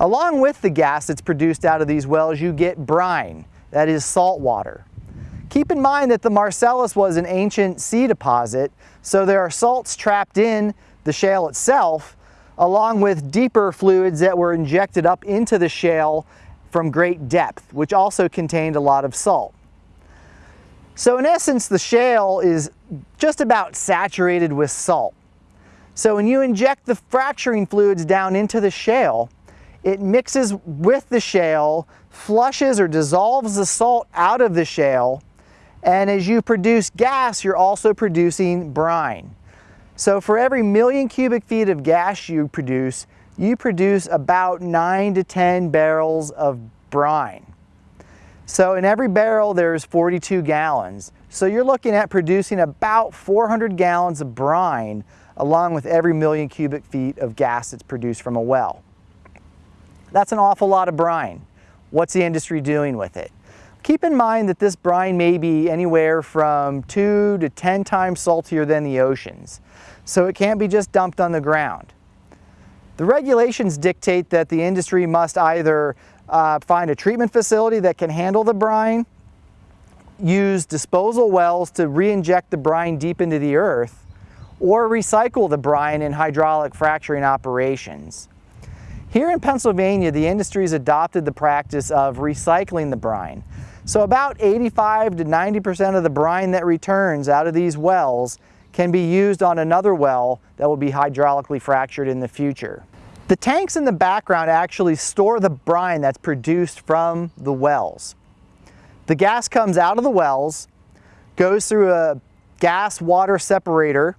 Along with the gas that's produced out of these wells, you get brine, that is salt water. Keep in mind that the Marcellus was an ancient sea deposit, so there are salts trapped in the shale itself, along with deeper fluids that were injected up into the shale from great depth, which also contained a lot of salt. So in essence, the shale is just about saturated with salt. So when you inject the fracturing fluids down into the shale, it mixes with the shale, flushes or dissolves the salt out of the shale, and as you produce gas, you're also producing brine. So for every million cubic feet of gas you produce, you produce about 9 to 10 barrels of brine. So in every barrel there's 42 gallons. So you're looking at producing about 400 gallons of brine along with every million cubic feet of gas that's produced from a well. That's an awful lot of brine. What's the industry doing with it? Keep in mind that this brine may be anywhere from 2 to 10 times saltier than the oceans, so it can't be just dumped on the ground. The regulations dictate that the industry must either uh, find a treatment facility that can handle the brine, use disposal wells to re-inject the brine deep into the earth, or recycle the brine in hydraulic fracturing operations. Here in Pennsylvania, the industry has adopted the practice of recycling the brine. So about 85 to 90% of the brine that returns out of these wells can be used on another well that will be hydraulically fractured in the future. The tanks in the background actually store the brine that's produced from the wells. The gas comes out of the wells, goes through a gas water separator,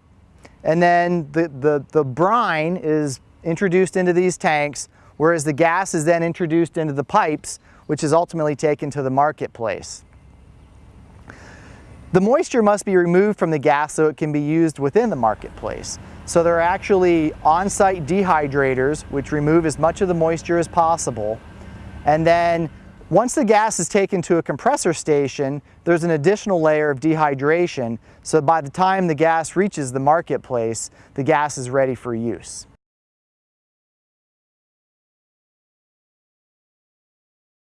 and then the, the, the brine is introduced into these tanks, whereas the gas is then introduced into the pipes, which is ultimately taken to the marketplace. The moisture must be removed from the gas so it can be used within the marketplace. So there are actually on-site dehydrators which remove as much of the moisture as possible. And then once the gas is taken to a compressor station, there's an additional layer of dehydration. So by the time the gas reaches the marketplace, the gas is ready for use.